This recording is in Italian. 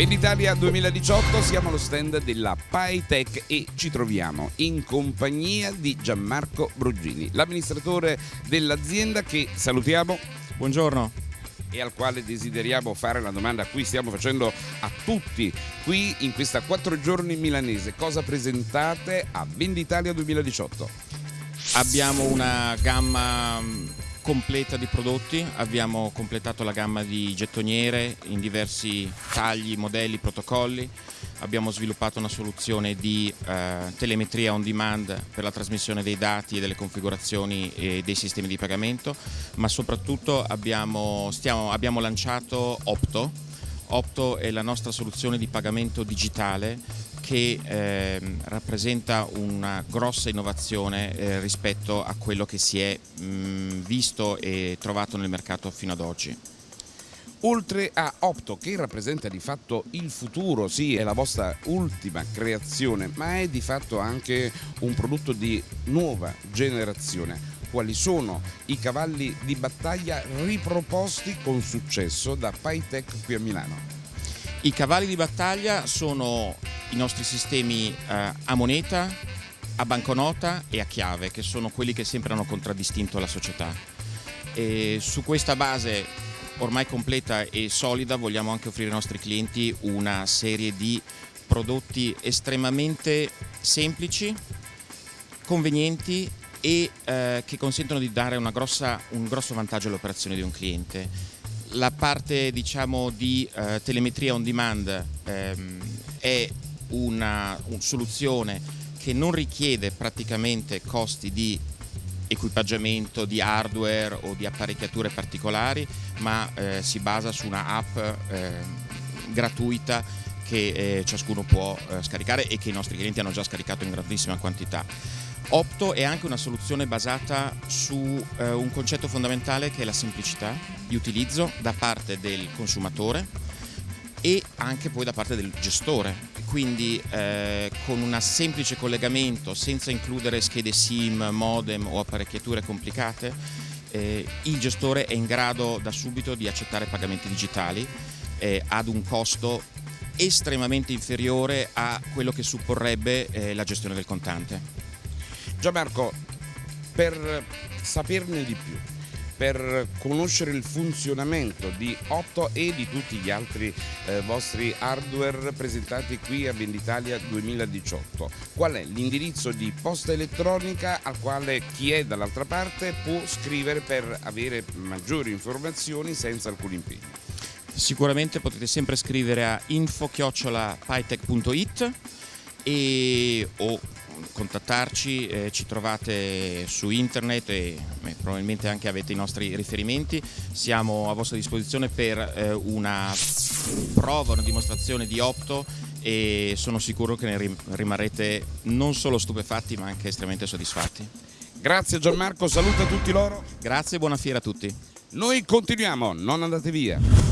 Venditalia 2018 siamo allo stand della PyTech e ci troviamo in compagnia di Gianmarco Bruggini, l'amministratore dell'azienda che salutiamo. Buongiorno. E al quale desideriamo fare la domanda a cui stiamo facendo a tutti qui in questa quattro giorni milanese. Cosa presentate a Venditalia 2018? Abbiamo una gamma completa di prodotti, abbiamo completato la gamma di gettoniere in diversi tagli, modelli, protocolli, abbiamo sviluppato una soluzione di eh, telemetria on demand per la trasmissione dei dati e delle configurazioni e dei sistemi di pagamento, ma soprattutto abbiamo, stiamo, abbiamo lanciato Opto. Opto è la nostra soluzione di pagamento digitale che eh, rappresenta una grossa innovazione eh, rispetto a quello che si è mh, visto e trovato nel mercato fino ad oggi. Oltre a Opto, che rappresenta di fatto il futuro, sì, è la vostra ultima creazione, ma è di fatto anche un prodotto di nuova generazione. Quali sono i cavalli di battaglia riproposti con successo da PyTech qui a Milano? I cavalli di battaglia sono i nostri sistemi eh, a moneta, a banconota e a chiave, che sono quelli che sempre hanno contraddistinto la società. E su questa base ormai completa e solida vogliamo anche offrire ai nostri clienti una serie di prodotti estremamente semplici, convenienti e eh, che consentono di dare grossa, un grosso vantaggio alle operazioni di un cliente la parte diciamo, di eh, telemetria on demand ehm, è una, una soluzione che non richiede praticamente costi di equipaggiamento di hardware o di apparecchiature particolari, ma eh, si basa su una app eh, gratuita che eh, ciascuno può eh, scaricare e che i nostri clienti hanno già scaricato in grandissima quantità. Opto è anche una soluzione basata su eh, un concetto fondamentale che è la semplicità di utilizzo da parte del consumatore e anche poi da parte del gestore. Quindi eh, con un semplice collegamento senza includere schede SIM, modem o apparecchiature complicate, eh, il gestore è in grado da subito di accettare pagamenti digitali eh, ad un costo estremamente inferiore a quello che supporrebbe eh, la gestione del contante. Gianmarco, per saperne di più, per conoscere il funzionamento di Otto e di tutti gli altri eh, vostri hardware presentati qui a Venditalia 2018. Qual è l'indirizzo di posta elettronica al quale chi è dall'altra parte può scrivere per avere maggiori informazioni senza alcun impegno? Sicuramente potete sempre scrivere a info-pytech.it o contattarci, eh, ci trovate su internet e eh, probabilmente anche avete i nostri riferimenti, siamo a vostra disposizione per eh, una prova, una dimostrazione di Opto e sono sicuro che ne rimarrete non solo stupefatti ma anche estremamente soddisfatti. Grazie Gianmarco, saluta tutti loro. Grazie e buona fiera a tutti. Noi continuiamo, non andate via.